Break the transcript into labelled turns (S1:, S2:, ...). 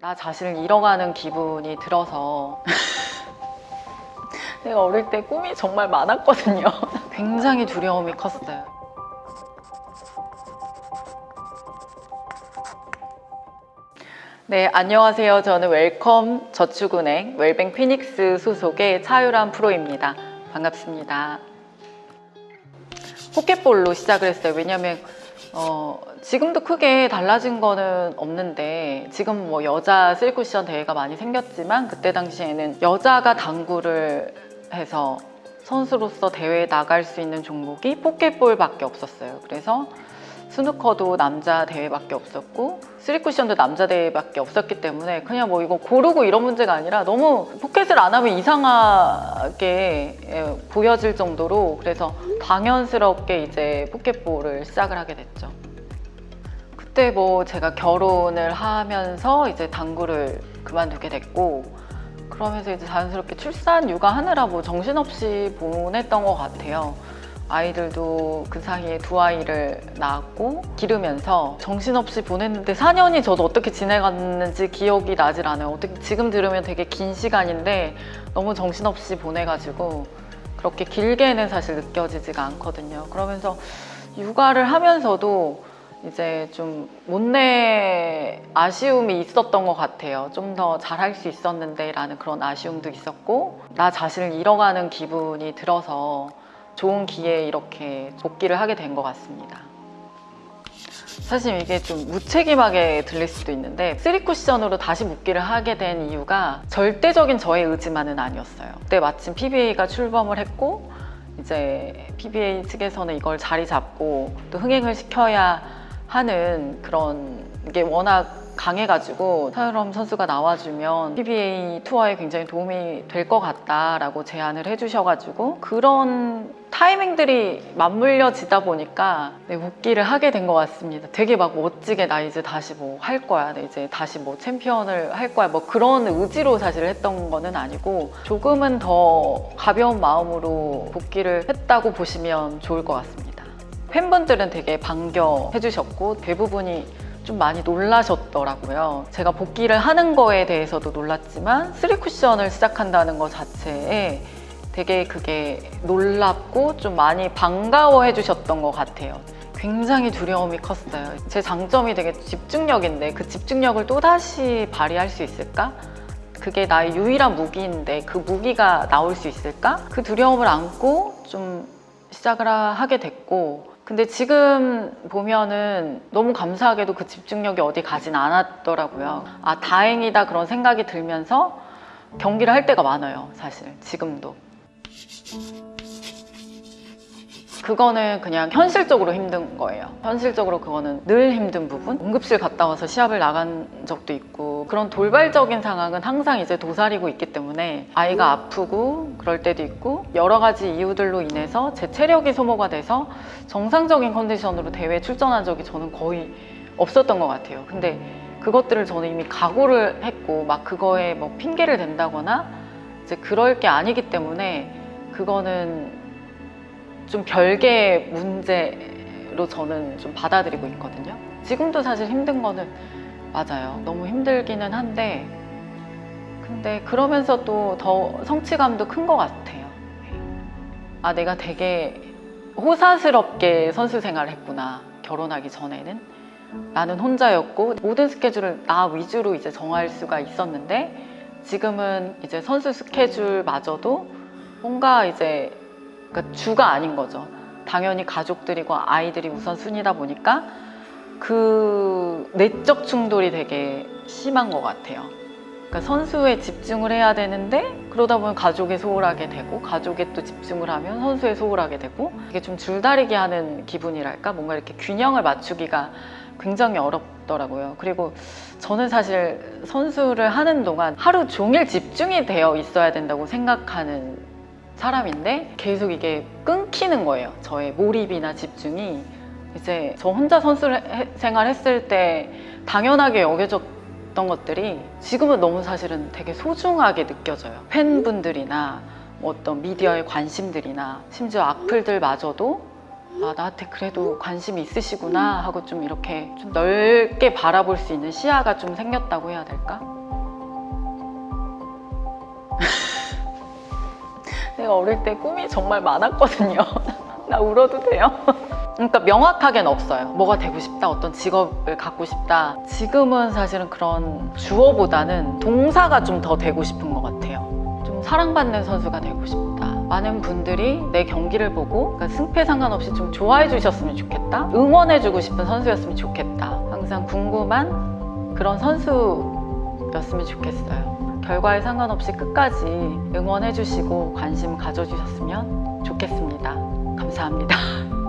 S1: 나 자신을 잃어가는 기분이 들어서 내가 어릴 때 꿈이 정말 많았거든요. 굉장히 두려움이 컸어요. 네, 안녕하세요. 저는 웰컴 저축은행 웰뱅 피닉스 소속의 차유람 프로입니다. 반갑습니다. 포켓볼로 시작을 했어요. 왜냐면 어, 지금도 크게 달라진 거는 없는데 지금 뭐 여자 쓸쿠션 대회가 많이 생겼지만 그때 당시에는 여자가 당구를 해서 선수로서 대회에 나갈 수 있는 종목이 포켓볼밖에 없었어요. 그래서 스누커도 남자 대회밖에 없었고 쓰리쿠션도 남자 대회밖에 없었기 때문에 그냥 뭐 이거 고르고 이런 문제가 아니라 너무 포켓을 안 하면 이상하게 예, 보여질 정도로 그래서 당연스럽게 이제 포켓볼을 시작을 하게 됐죠. 그때 뭐 제가 결혼을 하면서 이제 당구를 그만두게 됐고 그러면서 이제 자연스럽게 출산 육아하느라 뭐 정신없이 보냈던 것 같아요. 아이들도 그 사이에 두 아이를 낳았고 기르면서 정신없이 보냈는데 4년이 저도 어떻게 지내갔는지 기억이 나질 않아요. 어떻게 지금 들으면 되게 긴 시간인데 너무 정신없이 보내가지고 그렇게 길게는 사실 느껴지지가 않거든요. 그러면서 육아를 하면서도 이제 좀 못내 아쉬움이 있었던 것 같아요. 좀 더 잘할 수 있었는데 라는 그런 아쉬움도 있었고 나 자신을 잃어가는 기분이 들어서 좋은 기회에 이렇게 복귀를 하게 된 것 같습니다. 사실 이게 좀 무책임하게 들릴 수도 있는데 쓰리 쿠션으로 다시 복귀를 하게 된 이유가 절대적인 저의 의지만은 아니었어요. 그때 마침 PBA가 출범을 했고 이제 PBA 측에서는 이걸 자리 잡고 또 흥행을 시켜야 하는 그런 게 워낙 강해가지고 서유럼 선수가 나와주면 PBA 투어에 굉장히 도움이 될 것 같다라고 제안을 해주셔가지고 그런 타이밍들이 맞물려지다 보니까 네, 복귀를 하게 된 것 같습니다. 되게 막 멋지게 나 이제 다시 뭐 할 거야, 나 이제 다시 뭐 챔피언을 할 거야, 뭐 그런 의지로 사실 했던 거는 아니고 조금은 더 가벼운 마음으로 복귀를 했다고 보시면 좋을 것 같습니다. 팬분들은 되게 반겨해 주셨고 대부분이 좀 많이 놀라셨더라고요. 제가 복귀를 하는 거에 대해서도 놀랐지만 쓰리 쿠션을 시작한다는 것 자체에 되게 그게 놀랍고 좀 많이 반가워해 주셨던 것 같아요. 굉장히 두려움이 컸어요. 제 장점이 되게 집중력인데 그 집중력을 또다시 발휘할 수 있을까? 그게 나의 유일한 무기인데 그 무기가 나올 수 있을까? 그 두려움을 안고 좀 시작을 하게 됐고 근데 지금 보면은 너무 감사하게도 그 집중력이 어디 가진 않았더라고요. 아, 다행이다 그런 생각이 들면서 경기를 할 때가 많아요, 사실. 지금도. 그거는 그냥 현실적으로 힘든 거예요. 현실적으로 그거는 늘 힘든 부분. 응급실 갔다 와서 시합을 나간 적도 있고 그런 돌발적인 상황은 항상 이제 도사리고 있기 때문에 아이가 아프고 그럴 때도 있고 여러 가지 이유들로 인해서 제 체력이 소모가 돼서 정상적인 컨디션으로 대회에 출전한 적이 저는 거의 없었던 것 같아요. 근데 그것들을 저는 이미 각오를 했고 막 그거에 뭐 핑계를 댄다거나 이제 그럴 게 아니기 때문에 그거는 좀 별개의 문제로 저는 좀 받아들이고 있거든요. 지금도 사실 힘든 거는 맞아요. 너무 힘들기는 한데 근데 그러면서 또 더 성취감도 큰 것 같아요. 아 내가 되게 호사스럽게 선수 생활을 했구나. 결혼하기 전에는 나는 혼자였고 모든 스케줄을 나 위주로 이제 정할 수가 있었는데 지금은 이제 선수 스케줄마저도 뭔가 이제 그러니까 주가 아닌 거죠. 당연히 가족들이고 아이들이 우선순위다 보니까 그 내적 충돌이 되게 심한 것 같아요. 그러니까 선수에 집중을 해야 되는데 그러다 보면 가족에 소홀하게 되고 가족에 또 집중을 하면 선수에 소홀하게 되고 이게 좀 줄다리기 하는 기분이랄까 뭔가 이렇게 균형을 맞추기가 굉장히 어렵더라고요. 그리고 저는 사실 선수를 하는 동안 하루 종일 집중이 되어 있어야 된다고 생각하는 사람인데 계속 이게 끊기는 거예요. 저의 몰입이나 집중이 이제 저 혼자 선수 생활했을 때 당연하게 여겨졌던 것들이 지금은 너무 사실은 되게 소중하게 느껴져요. 팬분들이나 뭐 어떤 미디어의 관심들이나 심지어 악플들마저도 아, 나한테 그래도 관심이 있으시구나 하고 좀 이렇게 좀 넓게 바라볼 수 있는 시야가 좀 생겼다고 해야 될까? 내가 어릴 때 꿈이 정말 많았거든요. 나 울어도 돼요? 그러니까 명확하게는 없어요. 뭐가 되고 싶다, 어떤 직업을 갖고 싶다. 지금은 사실은 그런 주어보다는 동사가 좀 더 되고 싶은 것 같아요. 좀 사랑받는 선수가 되고 싶다. 많은 분들이 내 경기를 보고 그러니까 승패 상관없이 좀 좋아해 주셨으면 좋겠다. 응원해 주고 싶은 선수였으면 좋겠다. 항상 궁금한 그런 선수였으면 좋겠어요. 결과에 상관없이 끝까지 응원해 주시고 관심 가져주셨으면 좋겠습니다. 감사합니다.